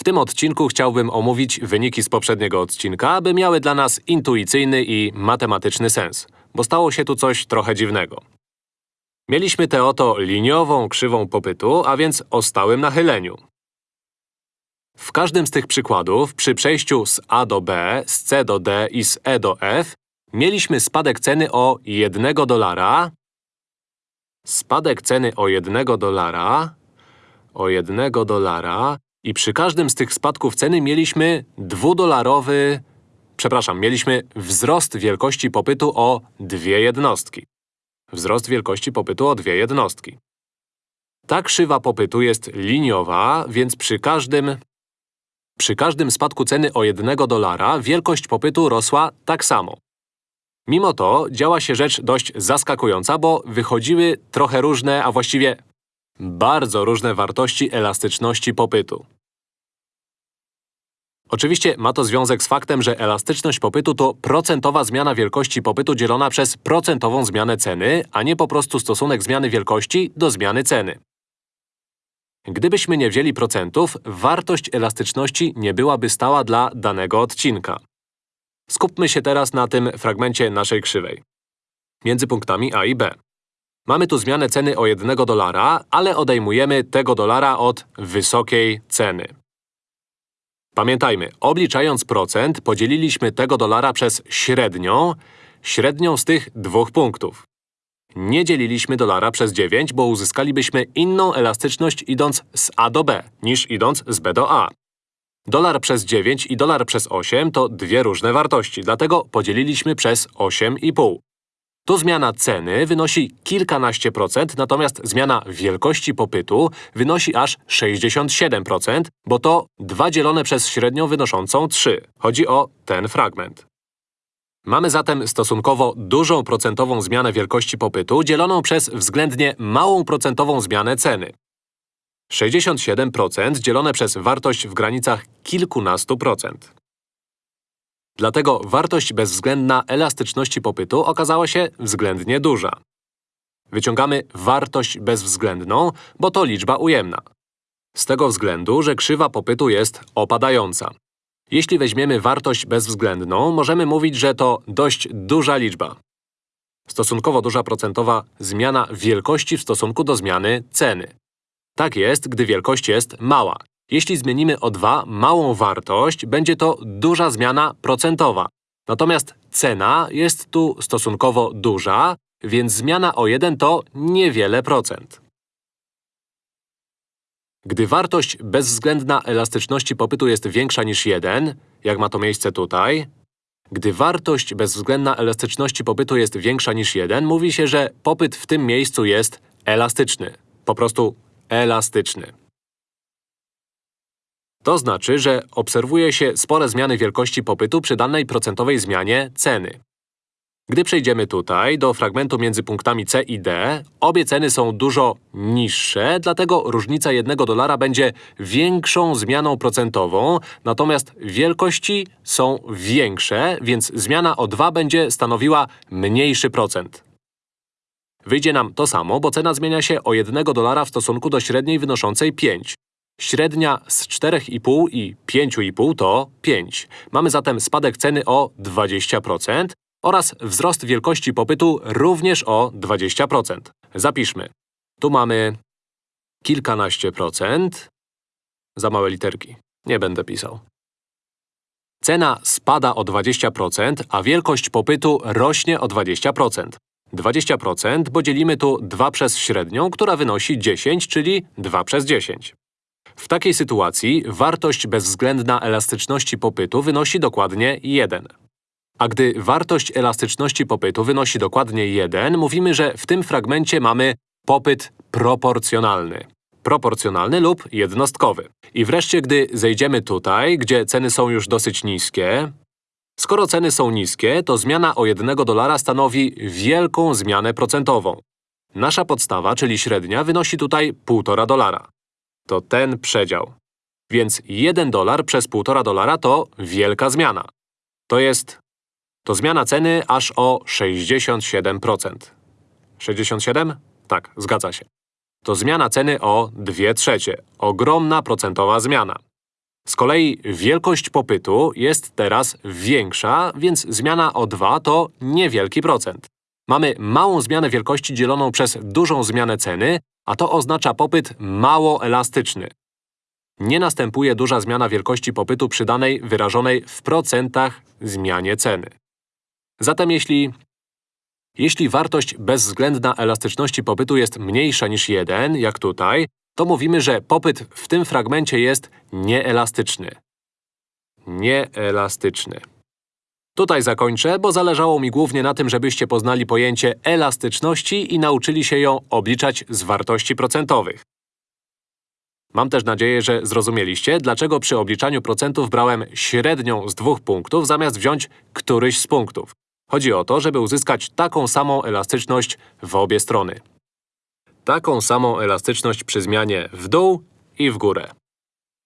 W tym odcinku chciałbym omówić wyniki z poprzedniego odcinka, aby miały dla nas intuicyjny i matematyczny sens, bo stało się tu coś trochę dziwnego. Mieliśmy tę oto liniową krzywą popytu, a więc o stałym nachyleniu. W każdym z tych przykładów, przy przejściu z A do B, z C do D i z E do F, mieliśmy spadek ceny o 1 dolara, spadek ceny o 1 dolara, o 1 dolara i przy każdym z tych spadków ceny mieliśmy dwudolarowy… Przepraszam, mieliśmy wzrost wielkości popytu o dwie jednostki. Wzrost wielkości popytu o dwie jednostki. Ta krzywa popytu jest liniowa, więc przy każdym… Przy każdym spadku ceny o 1 dolara wielkość popytu rosła tak samo. Mimo to działa się rzecz dość zaskakująca, bo wychodziły trochę różne, a właściwie bardzo różne wartości elastyczności popytu. Oczywiście ma to związek z faktem, że elastyczność popytu to procentowa zmiana wielkości popytu dzielona przez procentową zmianę ceny, a nie po prostu stosunek zmiany wielkości do zmiany ceny. Gdybyśmy nie wzięli procentów, wartość elastyczności nie byłaby stała dla danego odcinka. Skupmy się teraz na tym fragmencie naszej krzywej. Między punktami A i B. Mamy tu zmianę ceny o 1 dolara, ale odejmujemy tego dolara od wysokiej ceny. Pamiętajmy, obliczając procent, podzieliliśmy tego dolara przez średnią, średnią z tych dwóch punktów. Nie dzieliliśmy dolara przez 9, bo uzyskalibyśmy inną elastyczność idąc z A do B, niż idąc z B do A. Dolar przez 9 i dolar przez 8 to dwie różne wartości, dlatego podzieliliśmy przez 8,5. Tu zmiana ceny wynosi kilkanaście procent, natomiast zmiana wielkości popytu wynosi aż 67%, bo to 2 dzielone przez średnią wynoszącą 3. Chodzi o ten fragment. Mamy zatem stosunkowo dużą procentową zmianę wielkości popytu dzieloną przez względnie małą procentową zmianę ceny. 67% dzielone przez wartość w granicach kilkunastu procent. Dlatego wartość bezwzględna elastyczności popytu okazała się względnie duża. Wyciągamy wartość bezwzględną, bo to liczba ujemna. Z tego względu, że krzywa popytu jest opadająca. Jeśli weźmiemy wartość bezwzględną, możemy mówić, że to dość duża liczba. Stosunkowo duża procentowa zmiana wielkości w stosunku do zmiany ceny. Tak jest, gdy wielkość jest mała. Jeśli zmienimy o 2 małą wartość, będzie to duża zmiana procentowa. Natomiast cena jest tu stosunkowo duża, więc zmiana o 1 to niewiele procent. Gdy wartość bezwzględna elastyczności popytu jest większa niż 1, jak ma to miejsce tutaj, gdy wartość bezwzględna elastyczności popytu jest większa niż 1, mówi się, że popyt w tym miejscu jest elastyczny. Po prostu elastyczny. To znaczy, że obserwuje się spore zmiany wielkości popytu przy danej procentowej zmianie ceny. Gdy przejdziemy tutaj, do fragmentu między punktami C i D, obie ceny są dużo niższe, dlatego różnica 1 dolara będzie większą zmianą procentową, natomiast wielkości są większe, więc zmiana o 2 będzie stanowiła mniejszy procent. Wyjdzie nam to samo, bo cena zmienia się o 1 dolara w stosunku do średniej wynoszącej 5. Średnia z 4,5 i 5,5 to 5. Mamy zatem spadek ceny o 20% oraz wzrost wielkości popytu również o 20%. Zapiszmy. Tu mamy kilkanaście procent. Za małe literki. Nie będę pisał. Cena spada o 20%, a wielkość popytu rośnie o 20%. 20%, bo dzielimy tu 2 przez średnią, która wynosi 10, czyli 2 przez 10. W takiej sytuacji wartość bezwzględna elastyczności popytu wynosi dokładnie 1. A gdy wartość elastyczności popytu wynosi dokładnie 1, mówimy, że w tym fragmencie mamy popyt proporcjonalny. Proporcjonalny lub jednostkowy. I wreszcie, gdy zejdziemy tutaj, gdzie ceny są już dosyć niskie, skoro ceny są niskie, to zmiana o 1 dolara stanowi wielką zmianę procentową. Nasza podstawa, czyli średnia, wynosi tutaj 1,5 dolara to ten przedział. Więc 1 dolar przez 1,5 dolara to wielka zmiana. To jest… to zmiana ceny aż o 67%. 67? Tak, zgadza się. To zmiana ceny o 2 trzecie. Ogromna procentowa zmiana. Z kolei wielkość popytu jest teraz większa, więc zmiana o 2 to niewielki procent. Mamy małą zmianę wielkości dzieloną przez dużą zmianę ceny, a to oznacza popyt mało elastyczny. Nie następuje duża zmiana wielkości popytu przy danej wyrażonej w procentach zmianie ceny. Zatem jeśli jeśli wartość bezwzględna elastyczności popytu jest mniejsza niż 1, jak tutaj, to mówimy, że popyt w tym fragmencie jest nieelastyczny. Nieelastyczny. Tutaj zakończę, bo zależało mi głównie na tym, żebyście poznali pojęcie elastyczności i nauczyli się ją obliczać z wartości procentowych. Mam też nadzieję, że zrozumieliście, dlaczego przy obliczaniu procentów brałem średnią z dwóch punktów, zamiast wziąć któryś z punktów. Chodzi o to, żeby uzyskać taką samą elastyczność w obie strony. Taką samą elastyczność przy zmianie w dół i w górę.